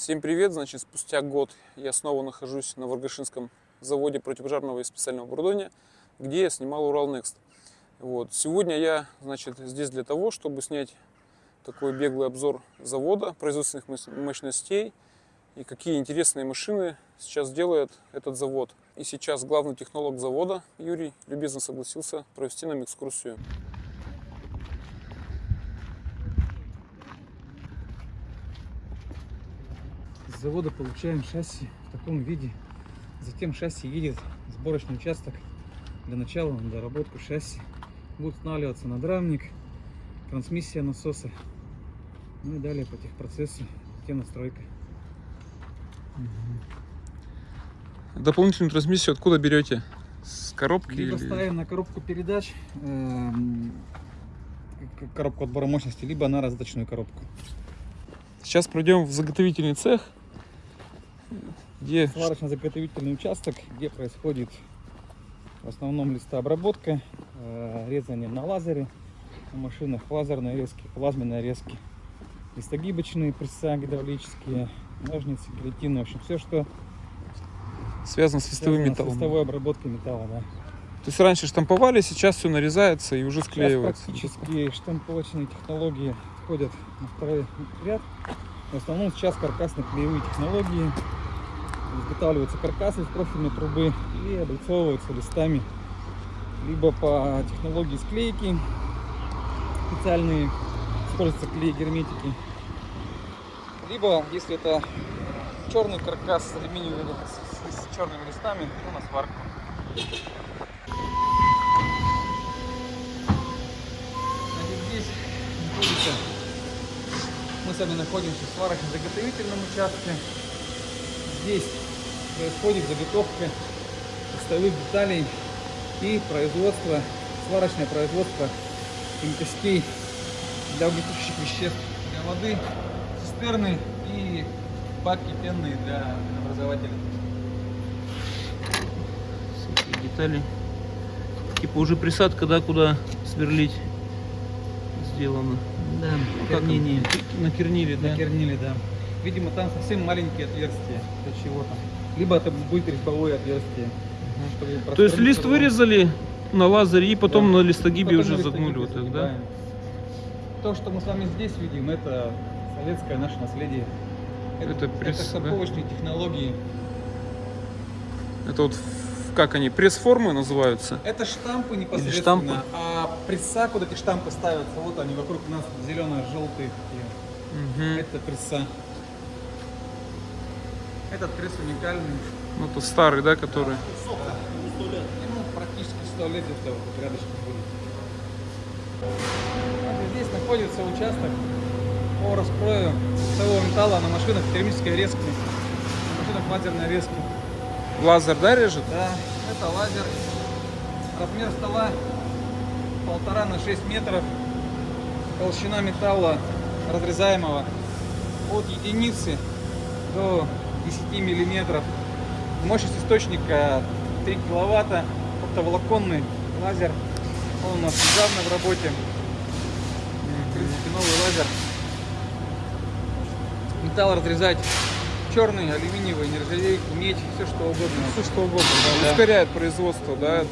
Всем привет! Значит, спустя год я снова нахожусь на Варгашинском заводе противопожарного и специального оборудования, где я снимал Урал Next. Вот. Сегодня я значит, здесь для того, чтобы снять такой беглый обзор завода, производственных мощностей и какие интересные машины сейчас делает этот завод. И сейчас главный технолог завода Юрий любезно согласился провести нам экскурсию. С завода получаем шасси в таком виде. Затем шасси едет в сборочный участок для начала на доработку шасси. Будет устанавливаться надрамник, трансмиссия насоса. Ну и далее по техпроцессу, затем настройка. Дополнительную трансмиссию откуда берете? С коробки? Либо или... ставим на коробку передач, эм, коробку отбора мощности, либо на раздаточную коробку. Сейчас пройдем в заготовительный цех, где Сварочно-заготовительный участок, где происходит в основном листообработка, э, резание на лазере, на машинах лазерные резки, плазменные резки, листогибочные пресса гидравлические, ножницы, гильотины, в общем, все, что связано с листовым связано с металлом. листовой обработкой металла, да. То есть раньше штамповали, сейчас все нарезается и уже Сейчас склеивается. практически штамповочные технологии входят на второй ряд. В основном сейчас каркасно-клеевые технологии. Изготавливаются каркасы из профильной трубы и облицовываются листами. Либо по технологии склейки специальные используются клей герметики. Либо, если это черный каркас с алюминиевыми, с, с черными листами, то на сварку. Здесь мы с вами находимся в сварочно-заготовительном участке. Здесь происходит заготовка листовых деталей и производство, сварочное производство емкостей для угнетущих веществ, для воды, цистерны и баки пенные для образователя. Всякие детали. Типа уже присадка, да, куда сверлить сделано. Да, кернение. он? Накернили, да? Накернили, да. Видимо, там совсем маленькие отверстия для чего-то. Либо это будет резьбовое отверстие. чтобы То есть лист вырезали на лазере и потом Да. на листогибе Потом уже на загнули листогибе вот так, да? То, что мы с вами здесь видим, это советское наше наследие. Это пресс, да? штамповочные технологии. Это вот как они, пресс-формы называются? Это штампы непосредственно. штампы? А пресса, куда эти штампы ставятся, вот они вокруг нас зелено-желтые такие. Мгм. Это пресса. Этот пресс уникальный. Ну, это старый, да, который? Ему практически 100 лет это вот рядышком будет. Здесь находится участок по раскрою того металла на машинах термической резки, на машинах лазерной резки. Лазер, да, режет? Да, это лазер. Размер стола полтора на 6 метров. Толщина металла разрезаемого от единицы до 10 миллиметров. Мощность источника 3 киловатта. Оптоволоконный лазер. Он у нас недавно в работе. В принципе, новый лазер. Металл разрезать черный, алюминиевый, нержавейку, медь, все что угодно. Все что угодно, да. Да. Ускоряет производство, да, это.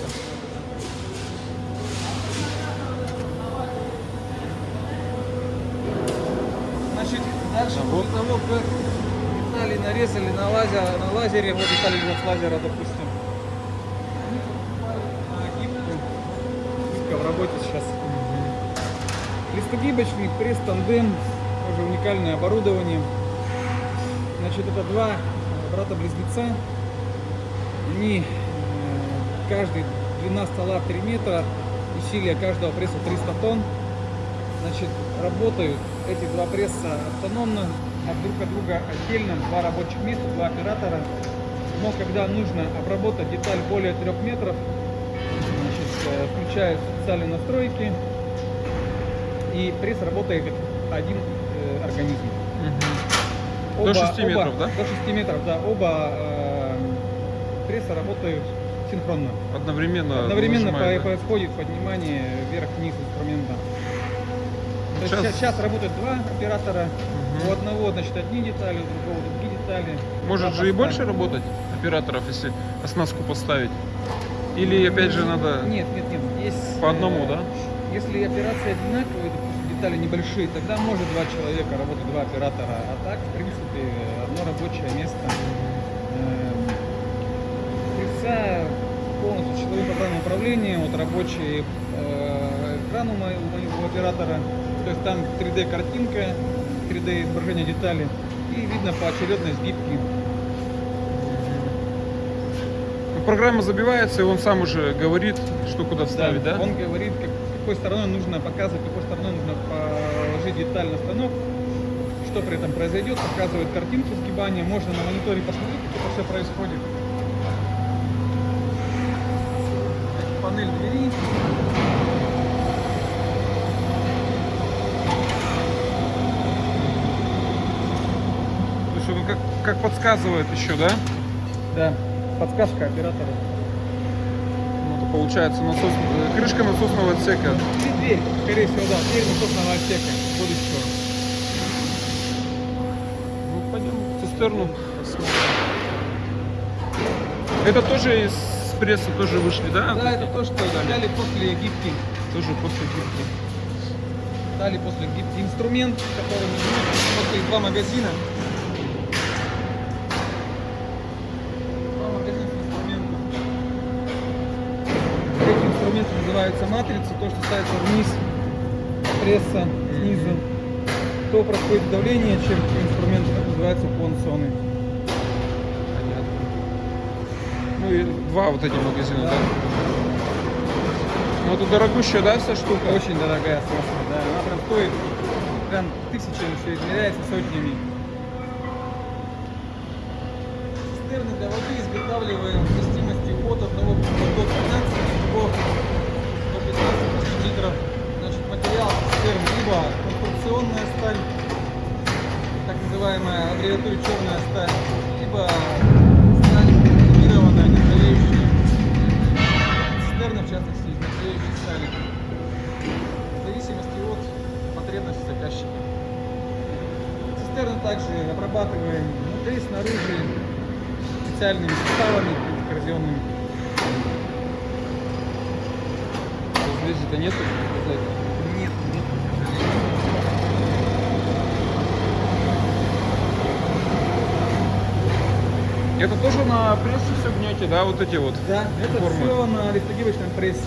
Значит, дальше А вот. того, как нарезали на, лазер, на лазере, вот детали лежат с лазера, допустим. Гибка в работе сейчас. Листогибочный пресс-тандем, тоже уникальное оборудование. Значит, это два брата-близнеца. Они, э, каждый, длина стола 3 метра, усилие каждого пресса 300 тонн. Значит, работают эти два пресса автономно, а друг от друга отдельно, два рабочих места, два оператора. Но когда нужно обработать деталь более 3 метров, значит, э, включают специальные настройки, и пресс работает как один э, организм. До 6 метров, да? До 6 метров, да. Оба э, пресса работают синхронно. Одновременно Одновременно нажимает, по- да? происходит поднимание вверх-вниз инструмента. То Сейчас- сейчас, сейчас работают два оператора. Мгм. У одного, значит, одни детали, у другого другие детали. Может же и больше работать операторов, если оснастку поставить? Или опять же надо Нет, нет, нет. Есть, по одному, э, да? Если операции одинаковые, детали небольшие, тогда может два человека работать, два оператора. А так, в принципе, одно рабочее место. Эм, Пресса полностью часовым программным управлением, вот рабочий э, экран у моего, у моего оператора. То есть там 3D картинка, 3D изображение деталей. И видно поочередность гибки. Ну, Программа забивается, и он сам уже говорит, что куда вставить, да? Он говорит, как, какой стороной нужно показывать, какой стороной нужно положить деталь на станок, что при этом произойдет, показывает картинку сгибания, можно на мониторе посмотреть, как это все происходит. Панель двери. То есть он как, подсказывает еще, да? Да, подсказка оператора. Ну, это получается насос, э, крышка насосного отсека. И дверь, скорее всего, да, дверь насосного отсека будущего. Ну, пойдем в цистерну посмотрим. Это тоже из пресса тоже вышли, да? Да, это то, что дали после гибки. Тоже после гибки. Дали после гибки инструмент, который после два магазина. Два магазина с инструментом. Эти инструменты называются матрицы, то, что ставится вниз, пресса снизу. То происходит давление, чем инструмент, называется уклон соны. Понятно. Ну и два вот эти магазина, да? Да. Ну это дорогущая, да, вся штука? Очень дорогая соска, да. Она прям стоит прям тысячами, все измеряется сотнями. Цистерны для воды изготавливаем вместимости называемая аббревиатура черная сталь, либо сталь комбинированная, нержавеющая. Цистерны, в частности, из нержавеющей стали. В зависимости от потребностей заказчика. Цистерны также обрабатываем внутри, снаружи специальными составами коррозионными. Здесь это нету? Нет, нет, к сожалению. Это тоже на прессе все гнете, да, вот эти вот? Да, это Формы. все на листогибочном прессе.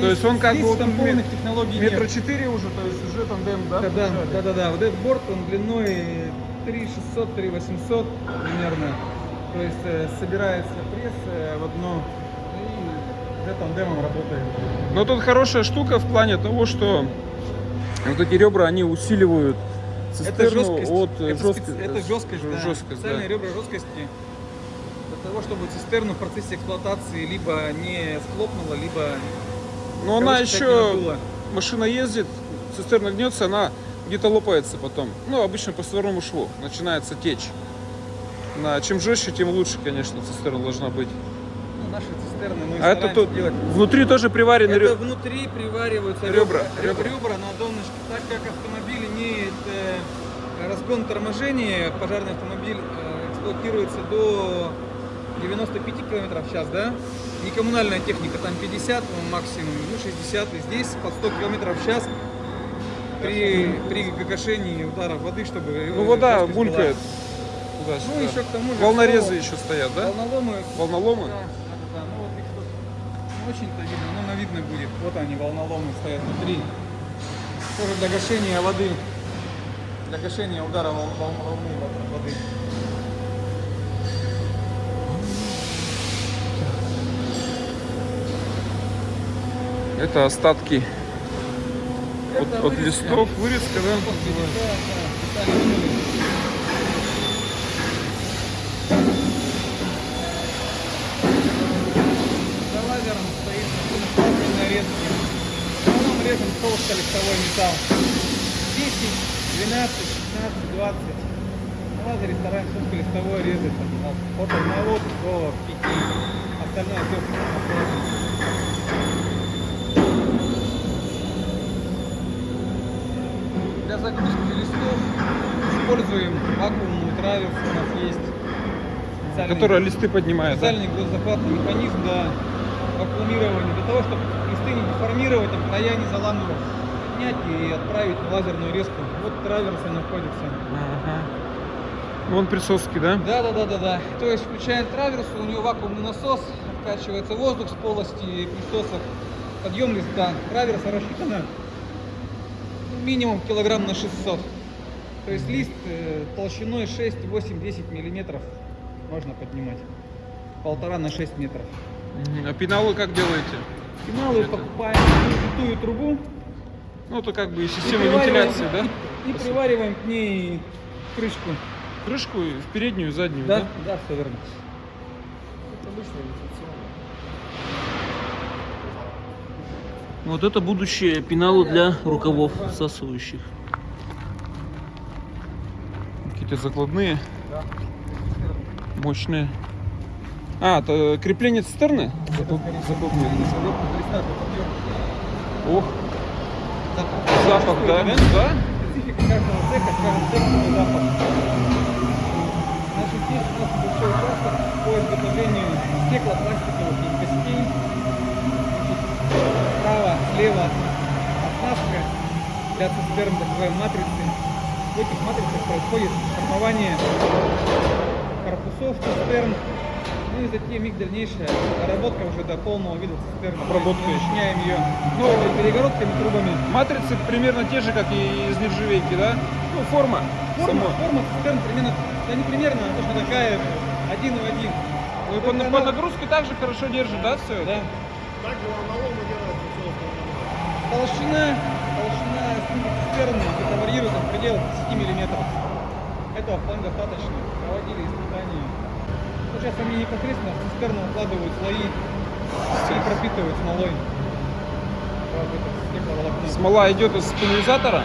То есть он как здесь бы вот там полных технологий нет. Метра четыре уже, то есть уже тандем, да? Да, да, да, да, да. Вот этот борт, он длиной 3600, 3800 примерно. То есть э, собирается пресс э, в одно и уже тандемом работает. Но тут хорошая штука в плане того, что вот эти ребра, они усиливают Это цистерну жесткость. от э, это, жестко- специ- это жесткость, да. жесткость, да. Специальные ребра жесткости для того, чтобы цистерну в процессе эксплуатации либо не схлопнула, либо Но она короче, еще, машина ездит, цистерна гнется, она где-то лопается потом. Ну, обычно по створному шву начинается течь. На, чем жестче, тем лучше, конечно, цистерна должна быть. Ну, наши цистерны мы А это тут делать. внутри тоже приварены Это ребра. внутри привариваются Ребра, ребра, ребра. на донышке. Так как автомобиль имеет э, разгон торможения, пожарный автомобиль э, эксплуатируется до 95 км в час, да? Не коммунальная техника, там 50 ну, максимум, ну 60, и здесь под 100 км в час при, при гашении ударов воды, чтобы... Ну, вода жесткость была. булькает Ну, еще к тому же... Волнорезы что еще стоят, да? Волноломы Волноломы? да, да, да, да. Ну вот их тут не очень-то видно, но на видно будет. Вот они, волноломы стоят внутри. Тоже для гашения воды. Для гашения удара вол- вол- волны во- воды. Это остатки от, Это от вырезка. листов, вырезка, да? После да, да, детали минули. За лазером стоит машина нарезки. В основном режем толсто листовой металл. 10, 12, 16, 20. На лазере стараемся листовой резать от, от 1 до 5. Остальное все Для загрузки листов используем вакуумный траверс, у нас есть Которая листы поднимает. да? специальный грузозахватный механизм для вакуумирования, для того, чтобы листы не деформировать, края не заламывать, поднять и отправить на лазерную резку. Вот траверсы находится. Ага. Вон присоски, да? Да, да, да, да, да. То есть включаем траверс, у него вакуумный насос, откачивается воздух с полости присосок, подъем листа. Траверса рассчитана минимум килограмм на 600. То есть лист э, толщиной 6, 8, 10 миллиметров можно поднимать. Полтора на 6 метров. А пеналы как делаете? Это- покупаем витую трубу. Ну, это как бы и система вентиляции, да? И, и привариваем к ней крышку. Крышку и в переднюю и заднюю, Да, да? да, все верно. Вот это будущее пеналы для рукавов всасывающих. Какие-то закладные. Мощные. А, это крепление цистерны? Ох, запах, да? Да? Специфика каждого цеха, каждый цех свой запах. Значит, здесь у нас большой участок по изготовлению стеклопластиковых емкостей. Справа, слева оснастка для цистерн, так называемой матрицы. В этих матрицах происходит формование корпусов цистерн, ну и затем их дальнейшая доработка уже до полного вида цистерн. Обработка Мы еще. Начиняем ее новыми перегородками, трубами. Матрицы примерно те же, как и из нержавейки, да? Ну, форма. Форма, сама. форма цистерн примерно, да не примерно, она точно такая, один в один. Ну, и по, Только по она- нагрузке также хорошо держит, да, все? Да. Также волноломы делают все остальное. Толщина, толщина стенки цистерны где-то варьирует в пределах 10 миллиметров. Этого вполне достаточно. Проводили испытания. Сейчас они непосредственно в цистерну укладывают слои и пропитывают смолой. Смола идет из пульверизатора,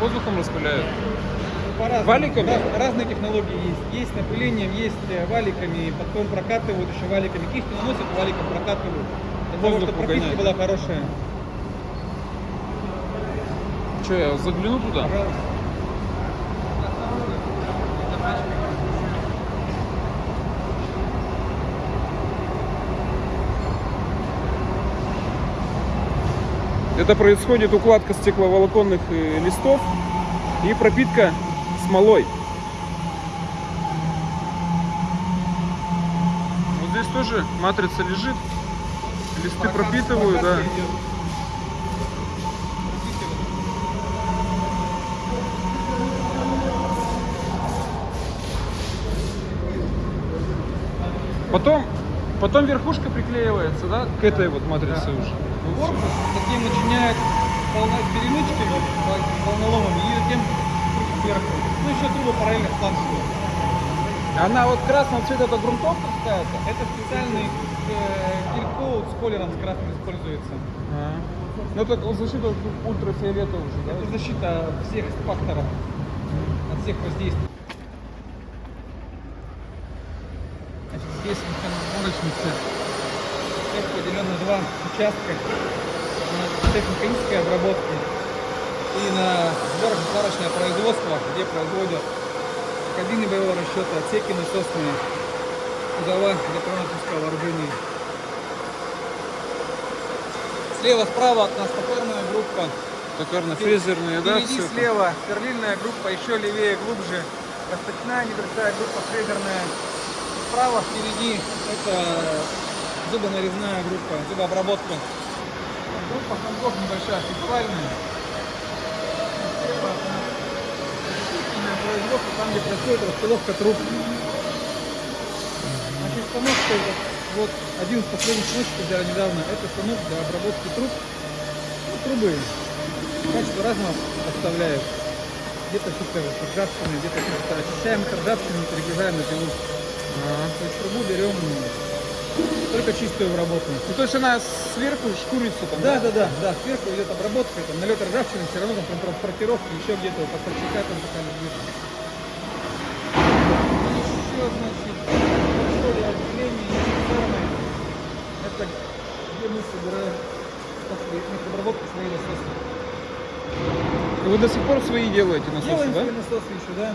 воздухом распыляют. Валиками? Раз- разные технологии есть. Есть напылением, есть э, валиками, потом прокатывают еще валиками. Кисти наносят, валиком прокатывают. Для того, Воздух чтобы пропитка была хорошая. Че, я загляну туда? Пожалуйста. Это происходит укладка стекловолоконных э, листов и пропитка смолой. Вот здесь тоже матрица лежит, листы пропитываю, да. Потом, потом верхушка приклеивается, да, к этой вот матрице Да. уже. Корпус затем с перемычками, вол- волноломами, и затем сверху. Ну еще трубы параллельно с планшетом. Она вот красного цвета, это грунтовка какая-то? Это специальный э, гель-коут с колером с красным используется. А. Ну это защита от ультрафиолета уже, да? Это защита от всех факторов, от всех воздействий. Значит, здесь механосборочный Цех поделен на два участка. На обработки и на сборочно-сварочное производство, где производят кабины боевого расчета, отсеки насосные, кузова для промышленного вооружения. Слева, справа от нас топорная группа. Токарно-фрезерные, да, Впереди все слева сверлильная группа, еще левее, глубже. Расточная небольшая группа фрезерная. Справа впереди это зубонарезная группа, зубообработка. Группа станков небольшая, фестивальная. Производство, там где происходит распиловка труб. Значит, станок этот, вот один из последних станочков взяли недавно, это станок для обработки труб. Ну, трубы качество разного поставляют. Где-то что-то ржавчина, где-то что-то очищаем от ржавчины, перегружаем на пилу. То есть трубу берем только чистую в работу. Ну, то есть она сверху шкурится там, Да, да, да, да, сверху идет обработка, там налет ржавчины, все равно там при транспортировке еще где-то по фальсификатам пока лежит. Еще, значит, большое отделение инвестиционное. Это где мы собираем после обработки своей насоса. да. Вы до сих пор свои делаете насосы, Делаем да? свои насосы еще, да.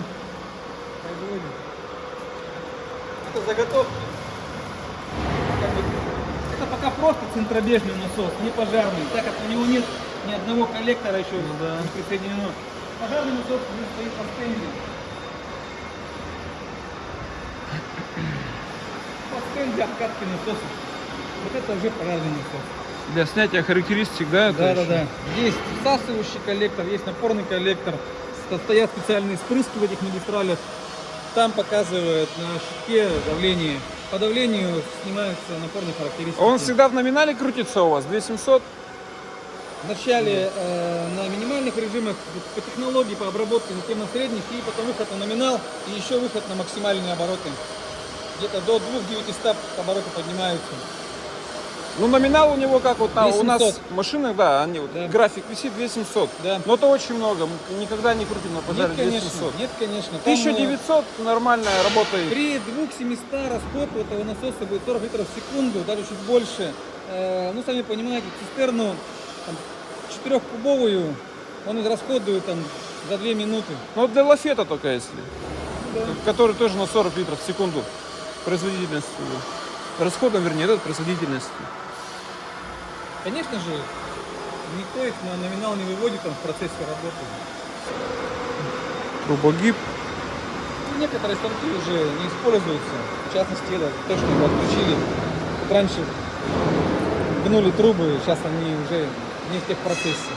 Производим. Это заготовки. Пока просто центробежный насос, не пожарный, так как у него нет ни одного коллектора еще не присоединено. Пожарный насос стоит по стенде. По стенде обкатки насоса. Вот это уже пожарный насос. Для снятия характеристик, да? Да, да, еще? да. Есть всасывающий коллектор, есть напорный коллектор. Стоят специальные спрыски в этих магистралях. Там показывают на щитке давление. По давлению снимаются напорные характеристики. Он всегда в номинале крутится у вас? 2700? Вначале э, на минимальных режимах по технологии, по обработке, затем на средних, и потом выход на номинал, и еще выход на максимальные обороты. Где-то до 2900 обороты поднимаются. Ну, номинал у него как вот на, у нас 2700. в машинах, да, они вот, Да. график висит 2700. Да. Но это очень много. Мы никогда не крутим на пожаре нет, конечно, 2700. нет, конечно. Там, э, 1900 нормальная работа. При 2700 расход этого насоса будет 40 литров в секунду, даже чуть больше. Э, ну, сами понимаете, цистерну там, 4-кубовую он израсходует там, за 2 минуты. Ну, для лафета только если. Да. Который тоже на 40 литров в секунду производительностью. Расходом, вернее, этот производительностью. Конечно же, никто их на номинал не выводит там, в процессе работы. Трубогиб. Ну, Некоторые станки уже не используются. В частности, это то, что мы отключили. Вот раньше гнули трубы, сейчас они уже не в техпроцессе.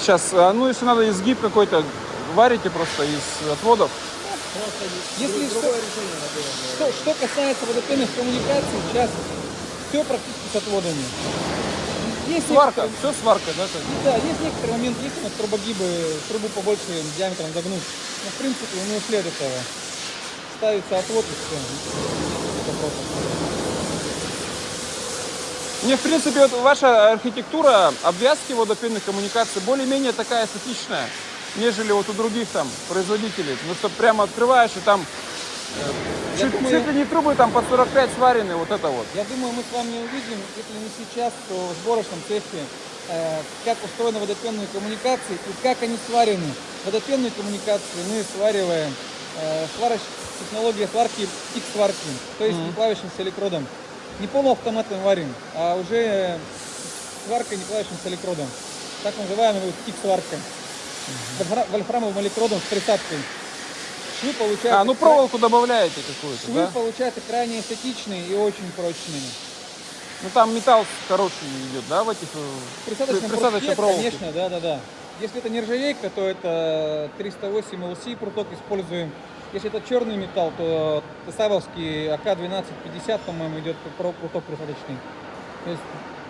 Сейчас, а, ну, если надо изгиб какой-то, варите просто из отводов. Если что, что, что касается водопенных коммуникаций, сейчас все практически с отводами. Есть Сварка, некоторые- все сварка, да? как? Да, есть некоторые моменты, есть у нас трубогибы, трубу побольше диаметром загнуть. Но в принципе не ушли от этого. Ставится отвод и все. Мне, в принципе, вот ваша архитектура обвязки водопенных коммуникаций более-менее такая эстетичная, нежели вот у других там производителей. Ну, что прямо открываешь, и там чуть, думаю- чуть ли не трубы там по 45 сварены, вот это вот. Я думаю, мы с вами увидим, если не сейчас, то в сборочном цехе, э, как устроены водопенные коммуникации и как они сварены. Водопенные коммуникации мы свариваем э, сварочь, технология сварки X-сварки, то есть не плавящимся электродом. Не полуавтоматом варим, а уже сварка не плавящимся электродом. Так называемая вот X-сварка. Вольфра- Вольфрамовым электродом с присадкой. Швы получаются А, ну проволоку добавляете какую-то, Швы да? получаются крайне эстетичные и очень прочные. Ну там металл хороший идет, да, в этих... э, Присадочном присадочной проволоке. конечно, да, да, да. Если это нержавейка, то это 308 LC пруток используем. Если это черный металл, то Тесавовский АК-1250, по-моему, идет пруток присадочный. То есть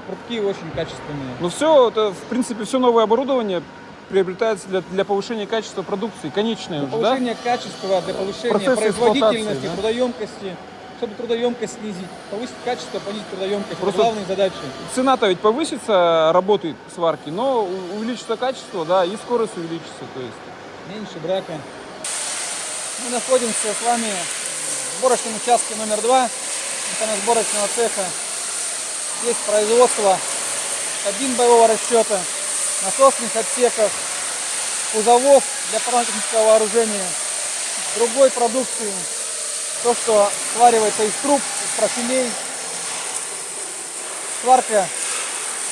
прутки очень качественные. Ну все, это, в принципе, все новое оборудование приобретается для, для повышения качества продукции, конечное Для уже, да? повышения качества, для повышения Процесс производительности, да? трудоемкости, чтобы трудоемкость снизить, повысить качество, понизить трудоемкость. Просто- Это главные задачи. Цена-то ведь повысится работы сварки, но увеличится качество, да, и скорость увеличится, то есть. меньше брака. Мы находимся с вами в сборочном участке номер два сборочного цеха. Здесь производство кабин боевого расчета, насосных отсеков, кузовов для парно-технического вооружения, другой продукции, то, что сваривается из труб, из профилей, сварка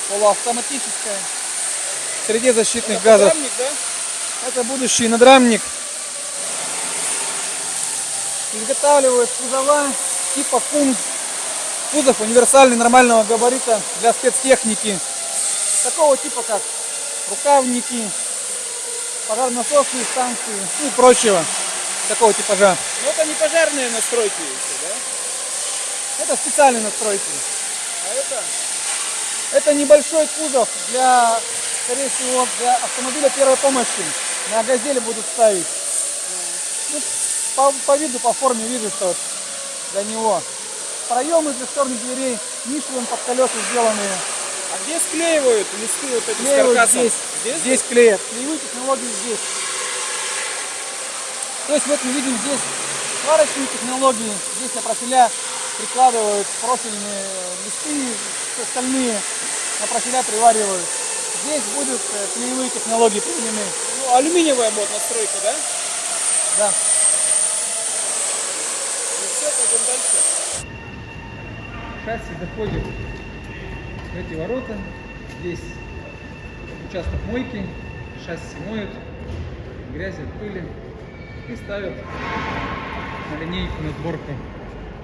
полуавтоматическая, в среде защитных газов. Это будущий надрамник. Изготавливают кузова типа кун. Кузов универсальный нормального габарита для спецтехники. Такого типа как рукавники, пожарно-насосные станции ну и прочего. Такого типажа. Ну это не пожарные настройки еще, да? Это специальные настройки. А это? Это небольшой кузов для, скорее всего, для автомобиля первой помощи. На газели будут ставить. Ну, по, по виду, по форме вижу, что для него. Проемы для стороны дверей, Мишлен под колеса сделанные. А где склеивают листы вот эти Клеивают с каркасом? здесь, Здесь? здесь клеят. Клеевые технологии здесь. То есть вот мы видим здесь сварочные технологии. Здесь на профиля прикладывают профильные листы, остальные на профиля приваривают Здесь будут э, клеевые технологии применены. Ну, алюминиевая мод настройка, да? Да. Ну все, пойдем дальше. Шасси заходит в эти ворота. Здесь участок мойки. Шасси моют. Грязи пыли. И ставят на линейку на сборку.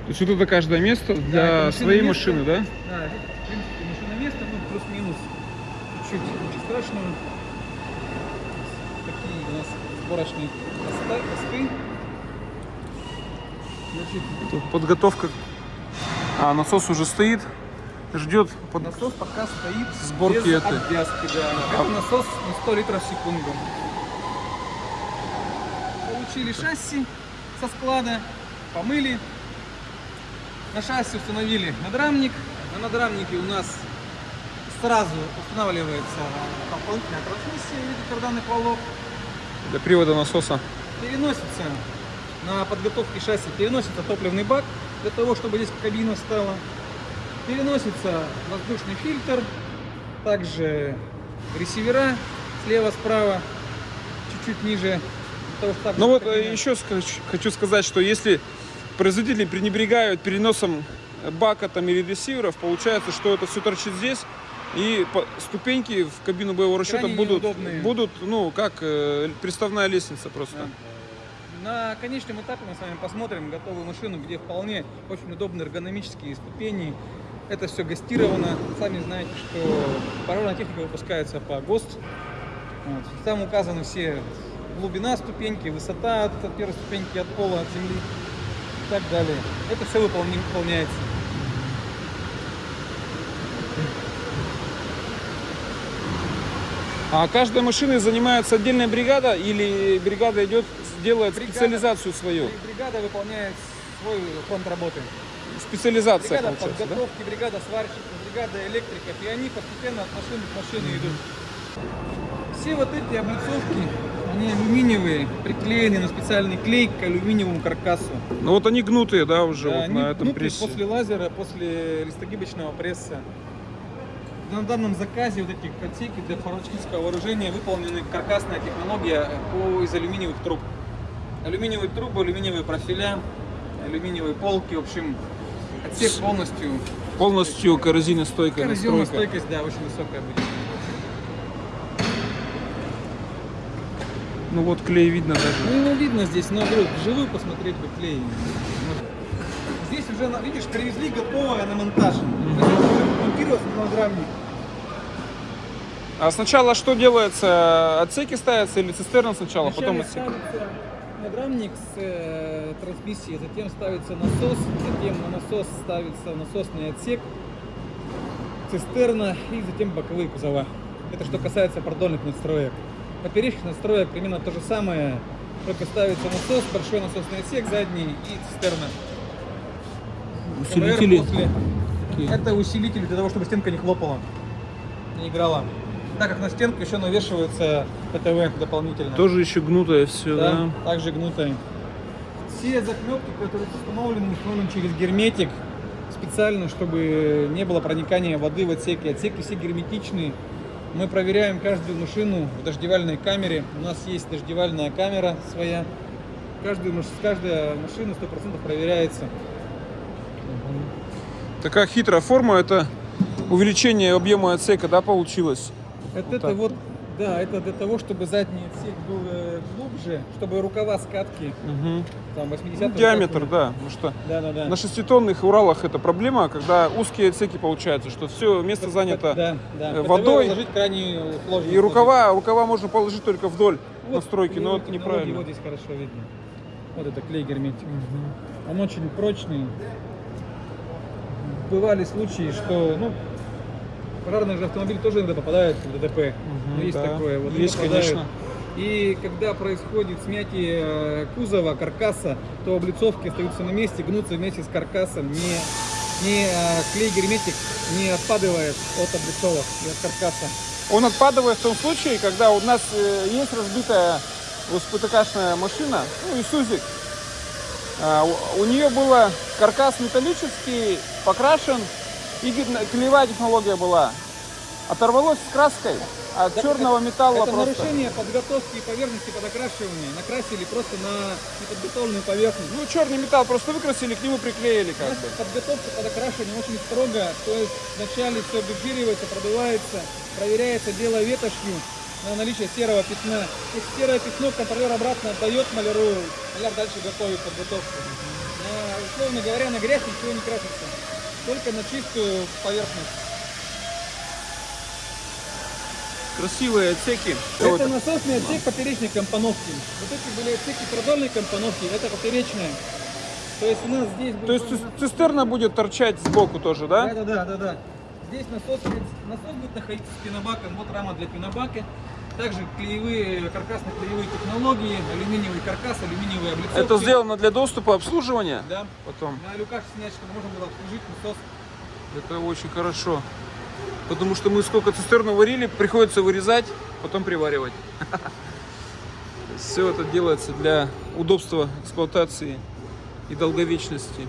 То есть вот это каждое место для машина своей место. машины, да? Да, в принципе, машина место, ну, плюс-минус. Чуть-чуть, ничего страшного. Такие у нас сборочные посты. Значит, подготовка. А, насос уже стоит, ждет под... насос пока стоит Сборки без этой. обвязки, да. Это насос на 100 литров в секунду. Получили шасси со склада, помыли. На шасси установили надрамник. На надрамнике у нас сразу устанавливается дополнительная трансмиссия в виде карданных валов. для привода насоса. Переносится на подготовке шасси, переносится топливный бак для того, чтобы здесь кабина стала. Переносится воздушный фильтр, также ресивера слева-справа, чуть-чуть ниже. Ну вот э, еще хочу сказать, что если производители пренебрегают переносом бака там или ресиверов, получается, что это все торчит здесь, и ступеньки в кабину боевого расчета Крайне будут, неудобные. будут, ну, как э, приставная лестница просто. Да. На конечном этапе мы с вами посмотрим готовую машину, где вполне очень удобные эргономические ступени. Это все гастировано. Сами знаете, что паровая техника выпускается по ГОСТ. Вот. Там указаны все глубина ступеньки, высота от от первой ступеньки от пола, от земли и так далее. Это все выполняется. А каждой машиной занимается отдельная бригада или бригада идет, делает Бригада. специализацию свою? Бригада выполняет свой фонд работы. Специализация Бригада получается, да? подготовки, бригада сварщиков, бригада электриков, и они постепенно от машины к машине идут. Все вот эти облицовки, они алюминиевые, приклеены на специальный клей к алюминиевому каркасу. Ну вот они гнутые, да, уже Да, вот они на этом прессе. после лазера, после листогибочного пресса. На данном заказе вот эти отсеки для фармацевтического вооружения выполнены каркасная технология по из алюминиевых труб. Алюминиевые трубы, алюминиевые профиля, алюминиевые полки, в общем, отсек полностью. Полностью коррозийностойкая настройка. стойкость, да, очень высокая будет. Ну вот клей видно даже. Ну, ну, видно здесь, но вдруг вживую посмотреть бы клей. Здесь уже, видишь, привезли готовое на монтаж. Надрамник. А сначала что делается? Отсеки ставятся или цистерна сначала, а потом Вначале отсек? ставится надрамник с э, трансмиссией, затем ставится насос, затем на насос ставится насосный отсек, цистерна и затем боковые кузова. Это что касается продольных настроек. Поперечных настроек примерно то же самое, только ставится насос, большой насосный отсек задний и цистерна. Усилители. После. Это усилитель для того, чтобы стенка не хлопала, не играла. Так как на стенку еще навешивается ПТВ дополнительно. Тоже еще гнутое все, да? Да, также гнутые. Все заклепки, которые установлены, установлены через герметик, специально, чтобы не было проникания воды в отсеки. Отсеки все герметичные. Мы проверяем каждую машину в дождевальной камере. У нас есть дождевальная камера своя. Каждую, каждая машина 100% проверяется. Такая хитрая форма, это увеличение объема отсека, да, получилось? Вот, Вот это так. вот, да, это для того, чтобы задний отсек был глубже, чтобы рукава скатки Мгм. там 80 Ну, диаметр, да. Потому что Да, да, да. на шеститонных Уралах это проблема, когда узкие отсеки получаются, что все место занято. Да, да. э, водой. И рукава, рукава можно положить только вдоль Вот настройки, но это неправильно. Вот здесь хорошо видно. Вот это клей герметик. Он очень прочный. Бывали случаи, что, ну, пожарные же автомобили тоже иногда попадают в ДТП. Ну, есть да. такое. Вот Есть, конечно. И когда происходит смятие э, кузова, каркаса, то облицовки остаются на месте, гнутся вместе с каркасом. Не, не э, клей герметик не отпадывает от облицовок и от каркаса. Он отпадывает в том случае, когда у нас э, есть разбитая СПТКшная машина, ну, Исузик. А, у, у нее был каркас металлический, покрашен, и клеевая технология была. Оторвалось с краской, А черного металла Это просто... нарушение подготовки поверхности под окрашивание. Накрасили просто на неподготовленную поверхность. Ну, черный металл просто выкрасили, к нему приклеили как бы. подготовка под окрашивание очень строго, то есть вначале все обезжиривается, продувается, проверяется дело ветошью на наличие серого пятна. Если серое пятно контролер обратно отдает маляру, маляр дальше готовит подготовку. На, условно говоря, на грязь ничего не красится, только на чистую поверхность. Красивые отсеки. Это насосный отсек поперечной компоновки. Вот эти были отсеки продольной компоновки, это поперечная. То есть у нас здесь будет... То есть цис- цистерна будет торчать сбоку тоже, да? Да, да, да, да, да. Здесь насос, насос будет находиться с пенобаком, вот рама для пенобака. Также клеевые, каркасно-клеевые технологии, алюминиевый каркас, алюминиевые облицовки. Это сделано для доступа обслуживания? Да. Потом. На люках снять, чтобы можно было обслужить насос. Это очень хорошо. Потому что мы сколько цистерну варили, приходится вырезать, потом приваривать. Все это делается для удобства эксплуатации и долговечности.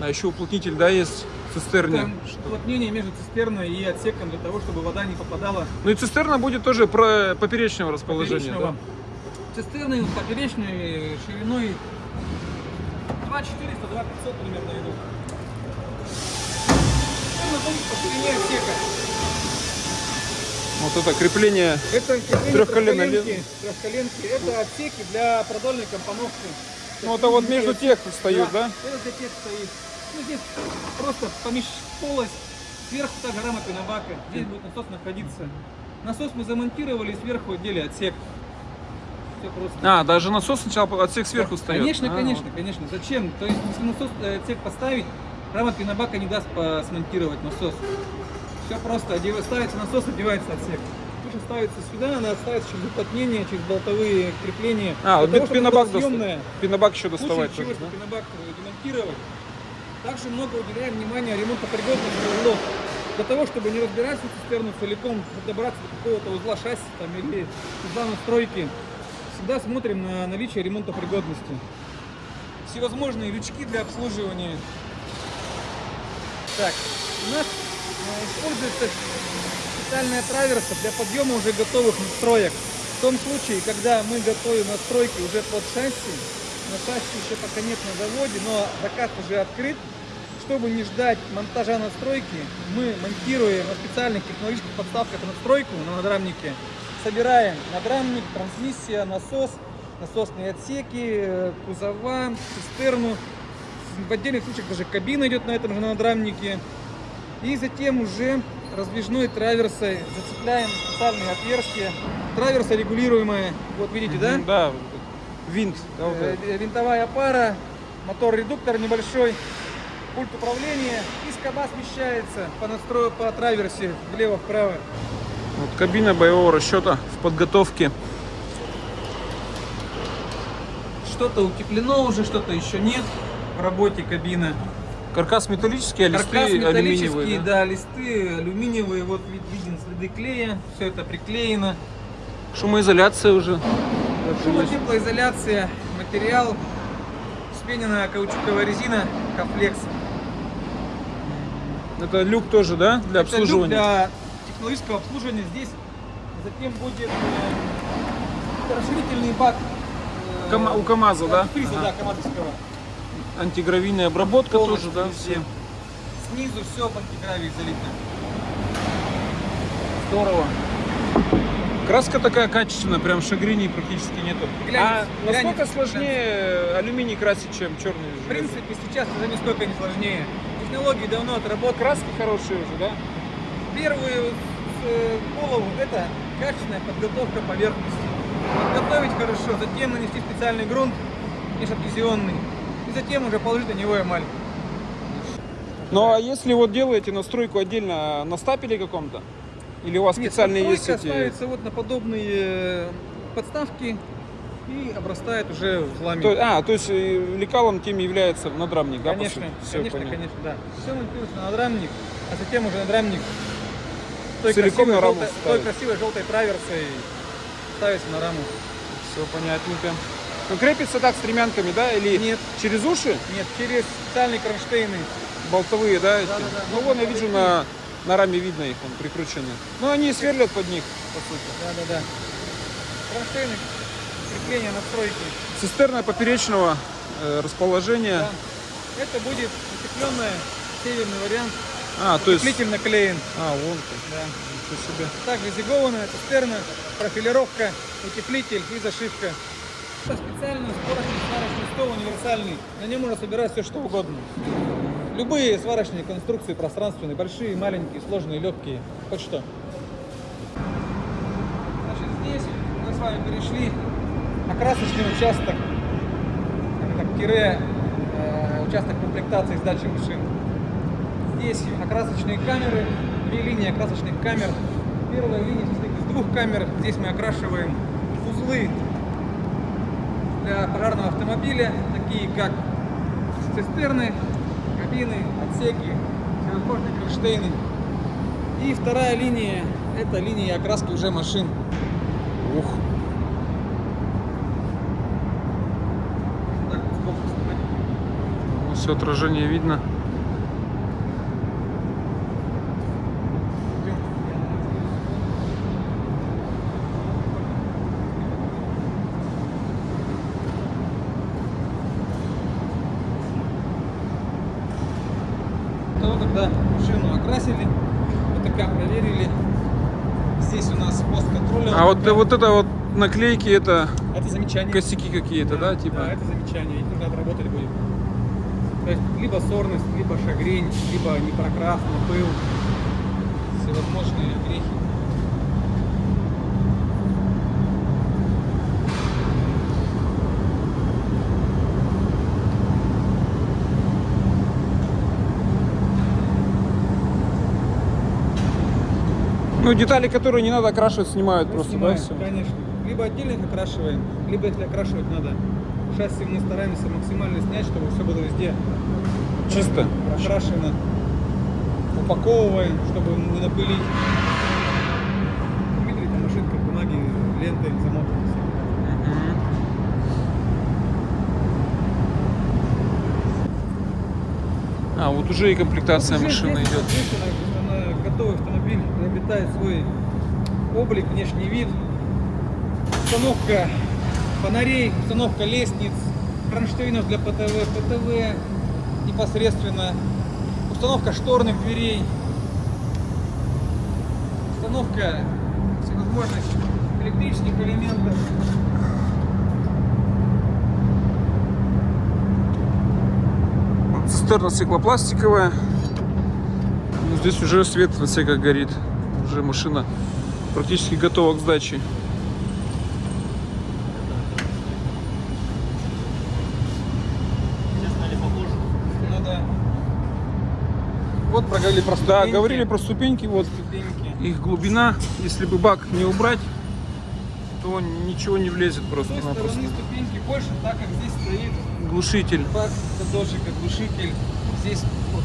А еще уплотнитель, да, есть цистерне. Там уплотнение между цистерной и отсеком для того, чтобы вода не попадала Ну и цистерна будет тоже про поперечного расположения. поперечного. Цистерны поперечной шириной 2400, 2500 примерно идут. Цистерна будет по ширине отсека. Да? Вот это крепление. Это крепление Трехколенной трехколенки, трехколенки. Это отсеки для продольной компоновки. Ну это вот между тех встают, да? Это для тех стоит. Ну здесь просто помещ полость, сверху та же рама пенобака. Здесь будет насос находиться. Насос мы замонтировали, сверху отдели отсек. Все просто. А, даже насос сначала отсек сверху встает. Конечно, А, конечно, конечно. Зачем? То есть, если насос э, отсек поставить, рама пенобака не даст смонтировать насос. Все просто. Ставится насос, одевается отсек. Туша ставится сюда, она ставится через уплотнение, через болтовые крепления. А, вот пенобак съемная. Пенобак еще доставать чтобы да? пенобак демонтировать. Также много уделяем внимания ремонтопригодности узлов. Для того, чтобы не разбирать всю цистерну целиком, добраться до какого-то узла шасси там, или узла настройки, всегда смотрим на наличие ремонтопригодности. Всевозможные лючки для обслуживания. Так, у нас э, используется специальная траверса для подъема уже готовых настроек. В том случае, когда мы готовим настройки уже под шасси, на шасси еще пока нет на заводе, но заказ уже открыт, чтобы не ждать монтажа настройки, мы монтируем на специальных технологических подставках настройку на надрамнике, собираем надрамник, трансмиссия, насос, насосные отсеки, э, кузова, цистерну. В отдельных случаях даже кабина идет на этом же надрамнике. И затем уже раздвижной траверсой зацепляем специальные отверстия. Траверса регулируемая, вот видите, да? Да, винт. да, вот Э, э, Винтовая пара, мотор-редуктор небольшой, пульт управления и скоба смещается по настрою по траверсе влево-вправо. Вот кабина боевого расчета в подготовке. Что-то утеплено уже, что-то еще нет в работе кабина. Каркас металлический, а листы Каркас металлический, алюминиевые. да? да? листы алюминиевые, вот вид- виден следы клея, все это приклеено. Шумоизоляция уже. Шумотеплоизоляция, материал, вспененная каучуковая резина, комфлекс. Это люк тоже, да, для Это люк обслуживания? для технологического обслуживания. Здесь затем будет э, расширительный бак. э, Кама- у КамАЗа, да? Антифриза, Ага. да, камазовского. Антигравийная обработка Полностью тоже, да? Все. Снизу все в антигравии залито. Здорово. Краска такая качественная, прям шагриней практически нету. Глянец, а насколько глянец, сложнее алюминий красить, чем черный? В принципе, сейчас уже нисколько не сложнее. Технологии давно отработаны. краски хорошие уже, да? Первую э, голову это качественная подготовка поверхности. Подготовить хорошо, затем нанести специальный грунт межадгезионный. И затем уже положить на него эмаль. Ну а если вот делаете настройку отдельно на стапеле каком-то? Или у вас Нет, специальные есть эти... ставится вот на подобные э, подставки и обрастает уже узлами. То- а, то есть э, лекалом тем является надрамник, да? конечно, конечно, понятно. конечно, да. Все монтируется на надрамник, а затем уже надрамник той Целиком красивой, на раму желтой, той красивой желтой траверсой ставится на раму. Все понятненько. Ну, крепится так стремянками, да? Или Нет. через уши Нет, через специальные кронштейны. болтовые, да? эти? Да-да-да. Ну, вон я вижу на На раме видно их, он прикручены. Ну, они сверлят под них, по сути. Да, да, да. Кронштейны, крепление настройки. Цистерна поперечного э, расположения. Да. Это будет утепленная северный вариант. А, то есть... Утеплитель наклеен. А, вон как. Да. Ничего себе. Также зигованная цистерна, профилировка, утеплитель и зашивка. Это специальный сварочный стол универсальный. На нем можно собирать все что угодно. Любые сварочные конструкции пространственные, большие, маленькие, сложные, легкие, хоть что. Значит, здесь мы с вами перешли на красочный участок, это тире, э, участок комплектации сдачи машин. Здесь окрасочные камеры, две линии окрасочных камер. Первая линия состоит из двух камер. Здесь мы окрашиваем узлы для пожарного автомобиля, такие как цистерны, кабины, отсеки, всевозможные кронштейны. И вторая линия – это линия окраски уже машин. Ух. Все отражение видно. То, когда машину окрасили, ВТК проверили, здесь у нас пост А вот, это вот наклейки, это это замечание. косяки какие-то, да, типа? Да, это замечание, их нужно отработать будет. То есть либо сорность, либо шагрень, либо непрокрас, пыл, всевозможные грехи. Ну, детали, которые не надо окрашивать, снимают Мы просто, снимаем, да, все? конечно. Либо отдельно их окрашиваем, либо если окрашивать надо. Шасси мы стараемся максимально снять, чтобы все было везде Чисто. прокрашено. Упаковываем, чтобы не напылить. Видите, там машинка бумаги лентой замотана. А, вот уже и комплектация Уже машины идет. здесь она, она готовый автомобиль приобретает свой облик, внешний вид. Установка фонарей, установка лестниц, кронштейнов для ПТВ, ПТВ непосредственно, установка шторных дверей, установка всевозможных электрических элементов. Цистерна стеклопластиковая. Ну, здесь уже свет в отсеках горит. Уже машина практически готова к сдаче. Ну да. Вот проговорили про Да, ступеньки. говорили про ступеньки, вот ступеньки. их глубина. Если бы бак не убрать, то ничего не влезет С той стороны ступеньки больше, так как здесь стоит Глушитель. бак, дождик, глушитель. Здесь вот,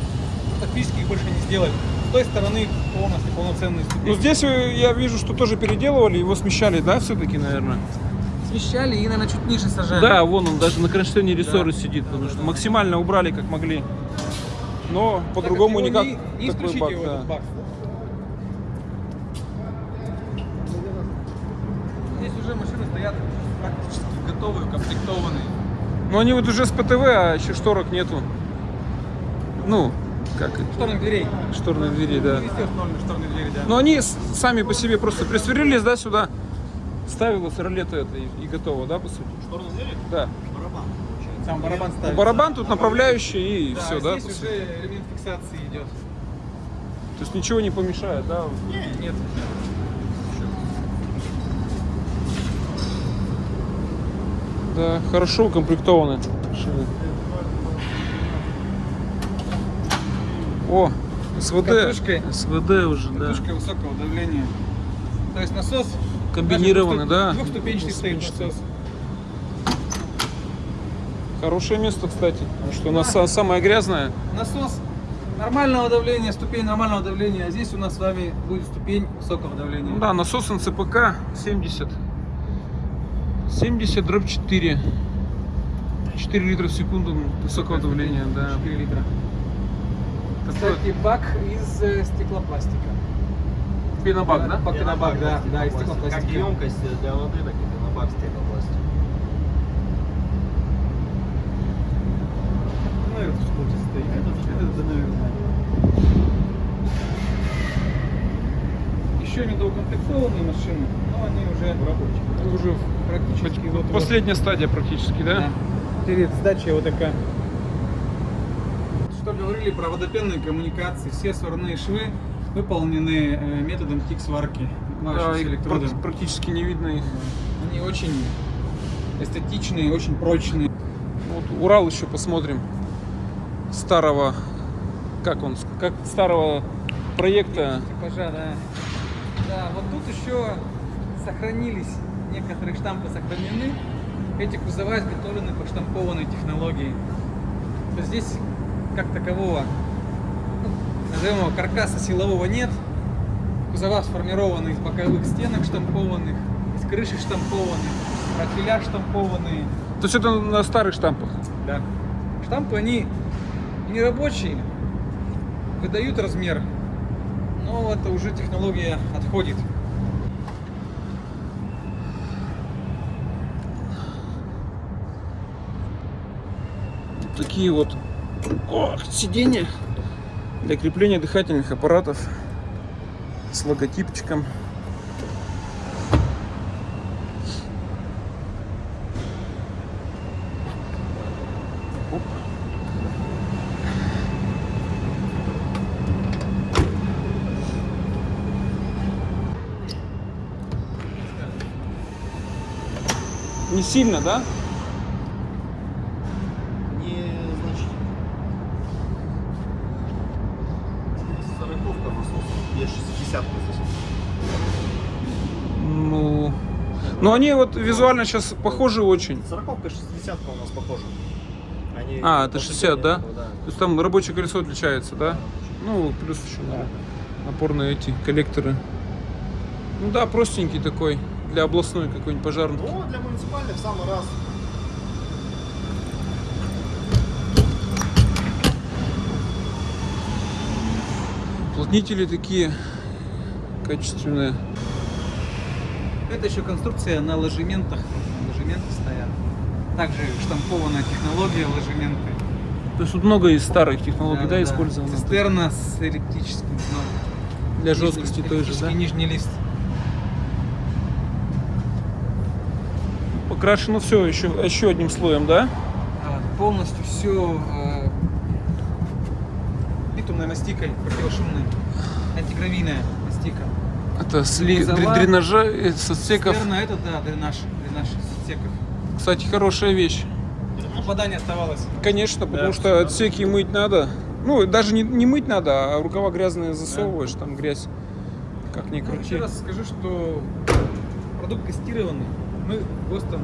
фактически их больше не сделать. С той стороны полностью полноценные ступеньки. Ну здесь э, я вижу, что тоже переделывали, его смещали, да, все-таки, наверное? Смещали и, наверное, чуть ниже сажали. Да, вон он даже на кронштейне рессоры Да. сидит, потому Да, что да, да. максимально убрали как могли. Но по-другому его никак Не, не исключите бак, его, да. этот бак. Здесь уже машины стоят практически готовые, укомплектованные. Но они вот уже с ПТВ, а еще шторок нету. Ну, как? Шторных дверей. Шторные двери, да. Шторные двери, да. Но они сами по себе просто присверлились, да, сюда. Ставилась ролета это и, и готово, да, по сути? Шторные двери? Да. Барабан. Сам барабан ставится. Барабан тут направляющий и Да, все, да, здесь уже элемент фиксации идет. То есть ничего не помешает, да? Нет. Да, хорошо укомплектованы шины. О, СВД. Катушкой. СВД уже, да. Катушка высокого давления. То есть насос Комбинированный, да? Двухступенчатый стоит насос. Хорошее место, кстати. Потому что у нас са- самое грязное. Насос нормального давления, ступень нормального давления, а здесь у нас с вами будет ступень высокого давления. Да, насос НЦПК 70. 70 дробь 4. 4 литра в секунду высокого давления, да. 4 литра. Кстати, бак из э, стеклопластика. Пенобак, да? Бак, пенобак, да, да, из Как стеклопластика. емкость для воды, так и пенобак стеклопластик. Наверное, что тут стоит. Это, наверное. Еще недоукомплектованные машины, но они уже рабочие. Уже Практически вот последняя стадия практически, да? Перед сдачей вот такая. Что говорили про водопенные коммуникации, все сварные швы выполнены э, методом тик-сварки. Да, их практически не видно их. Они очень эстетичные, очень прочные. Вот Урал еще посмотрим. Старого, как он, как старого проекта. Типажа, да. Да, вот тут еще сохранились, некоторые штампы сохранены. Эти кузова изготовлены по штампованной технологии. То здесь как такового, ну, назовем его каркаса силового нет. Кузова сформированы из боковых стенок штампованных, из крыши штампованных, профиля штампованные. То есть это на старых штампах. Да. Штампы, они не рабочие, выдают размер, но это уже технология отходит. Такие вот ох, сиденья для крепления дыхательных аппаратов с логотипчиком. Не сильно, да? Ну они вот визуально сейчас похожи очень. Сороковка, 60 у нас похожа. Они А, это после 60, да? этого, да. То есть там рабочее колесо отличается, да? Ну, плюс еще наверное, напорные эти коллекторы. Ну да, простенький такой, для областной какой-нибудь пожарный. Ну, для муниципальных в самый раз. Уплотнители такие качественные. Это еще конструкция на ложементах. Ложементы стоят. Также штампованная технология ложементы. То есть тут много из старых технологий, да, использовано. Цистерна с эллиптическим дном. Для жесткости той же, да? Нижний лист. Покрашено все еще, еще одним слоем, да? А, Полностью все битумной мастикой противошумной. Антигравийная мастика. Это сли... Дре- дренажа э, с отсеков. Цистерна это да, дренаж, дренаж отсеков. Кстати, хорошая вещь. Попадание оставалось. Конечно, потому Да, что отсеки мыть надо. Ну, даже не, не мыть надо, а рукава грязные засовываешь, там грязь. Как ни крути. Еще раз скажу, что продукт тестированный. Мы ГОСТом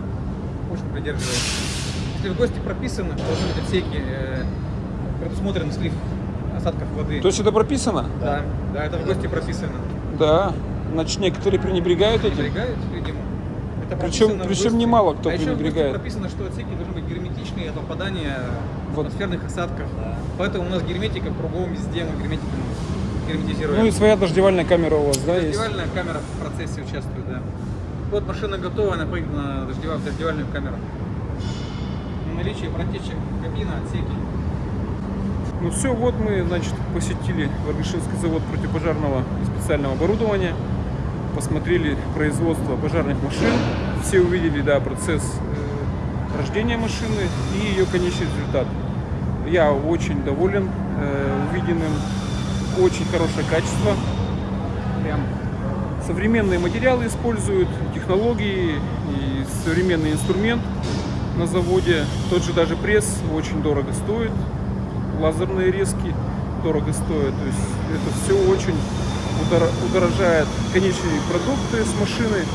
очень придерживаемся. Если в ГОСТе прописано, что должны быть отсеки, э, предусмотрен слив осадков воды. То есть это прописано? Да, да, это в ГОСТе прописано. Да. Значит, некоторые пренебрегают этим. Пренебрегают, видимо. Это Причем- причем немало кто а пренебрегает. прописано, что отсеки должны быть герметичные от попадания Вот. атмосферных осадков. Поэтому у нас герметика кругом везде, мы герметиком герметизируем. Ну и своя дождевальная камера у вас, да, есть? Дождевальная камера в процессе участвует, да. Вот машина готова, она поедет на дождева- в дождевальную камеру. Наличие протечек кабина, отсеки. Ну все, вот мы, значит, посетили Варгашинский завод противопожарного и специального оборудования, посмотрели производство пожарных машин, все увидели, да, процесс э, рождения машины и ее конечный результат. Я очень доволен э, увиденным, очень хорошее качество, прям современные материалы используют, технологии и современный инструмент на заводе. Тот же даже пресс очень дорого стоит, лазерные резки дорого стоят. То есть это все очень удор- удорожает конечные продукты с машины,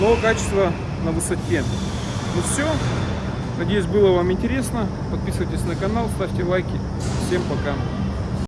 но качество на высоте. Ну все. Надеюсь, было вам интересно. Подписывайтесь на канал, ставьте лайки. Всем пока.